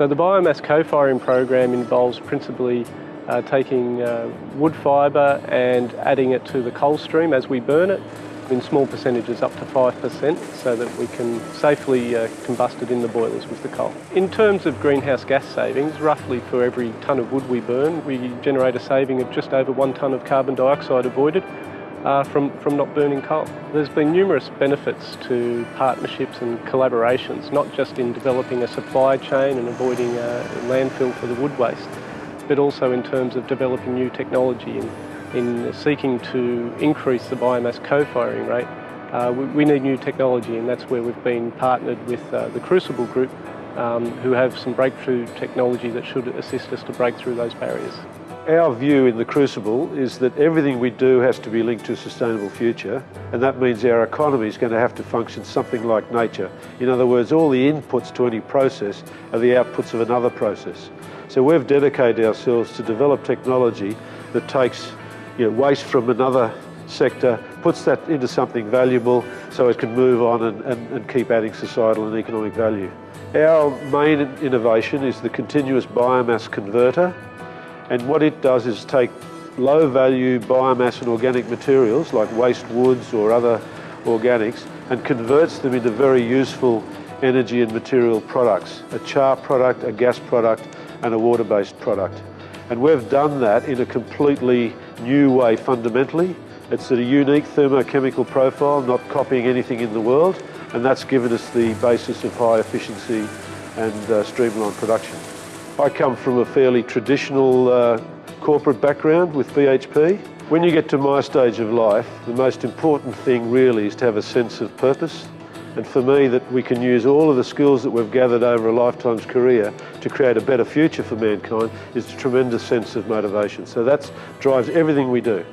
So the biomass co-firing program involves principally uh, taking uh, wood fibre and adding it to the coal stream as we burn it in small percentages up to 5% so that we can safely uh, combust it in the boilers with the coal. In terms of greenhouse gas savings, roughly for every tonne of wood we burn, we generate a saving of just over one tonne of carbon dioxide avoided uh, from, from not burning coal. There's been numerous benefits to partnerships and collaborations, not just in developing a supply chain and avoiding uh, landfill for the wood waste, but also in terms of developing new technology and in seeking to increase the biomass co-firing rate, uh, we, we, need new technology and that's where we've been partnered with uh, the Crucible Group um, who have some breakthrough technology that should assist us to break through those barriers. Our view in the Crucible is that everything we do has to be linked to a sustainable future and that means our economy is going to have to function something like nature. In other words, all the inputs to any process are the outputs of another process. So we've dedicated ourselves to develop technology that takes you know, waste from another sector, puts that into something valuable so it can move on and, and, and keep adding societal and economic value. Our main innovation is the continuous biomass converter and what it does is take low value biomass and organic materials like waste woods or other organics and converts them into very useful energy and material products, a char product, a gas product and a water-based product. And we've done that in a completely new way fundamentally. It's a unique thermochemical profile, not copying anything in the world, and that's given us the basis of high efficiency and uh, streamlined production. I come from a fairly traditional uh, corporate background with BHP. When you get to my stage of life, the most important thing really is to have a sense of purpose and for me, that we can use all of the skills that we've gathered over a lifetime's career to create a better future for mankind is a tremendous sense of motivation. So that drives everything we do.